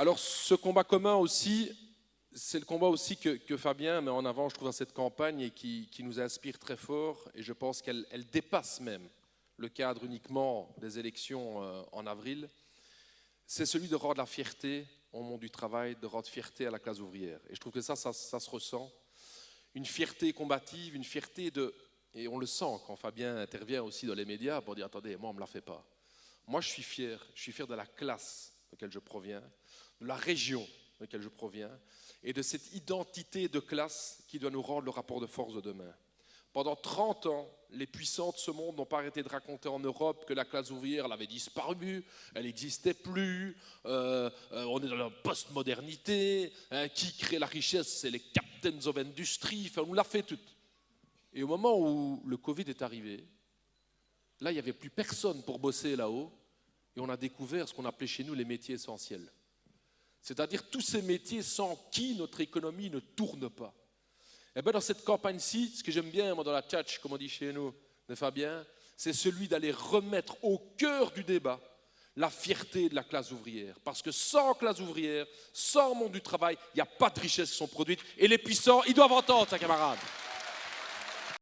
Alors ce combat commun aussi, c'est le combat aussi que, Fabien met en avant, je trouve, dans cette campagne et qui, nous inspire très fort. Et je pense qu'elle dépasse même le cadre uniquement des élections euh, en avril. C'est celui de rendre la fierté au monde du travail, de rendre fierté à la classe ouvrière. Et je trouve que ça, ça, ça se ressent. Une fierté combative, une fierté de... Et on le sent quand Fabien intervient aussi dans les médias pour dire, attendez, moi, on ne me la fait pas. Moi, je suis fier. Je suis fier de la classe de je proviens, de la région de laquelle je proviens, et de cette identité de classe qui doit nous rendre le rapport de force de demain. Pendant 30 ans, les puissants de ce monde n'ont pas arrêté de raconter en Europe que la classe ouvrière avait disparu, elle n'existait plus, euh, euh, on est dans la postmodernité, hein, qui crée la richesse, c'est les captains of industry, enfin on l'a fait tout. Et au moment où le Covid est arrivé, là il n'y avait plus personne pour bosser là-haut, et on a découvert ce qu'on appelait chez nous les métiers essentiels. C'est-à-dire tous ces métiers sans qui notre économie ne tourne pas. Et eh bien dans cette campagne-ci, ce que j'aime bien moi, dans la tchatch, comme on dit chez nous, de Fabien, c'est celui d'aller remettre au cœur du débat la fierté de la classe ouvrière. Parce que sans classe ouvrière, sans monde du travail, il n'y a pas de richesses qui sont produites. Et les puissants, ils doivent entendre, ça, camarades.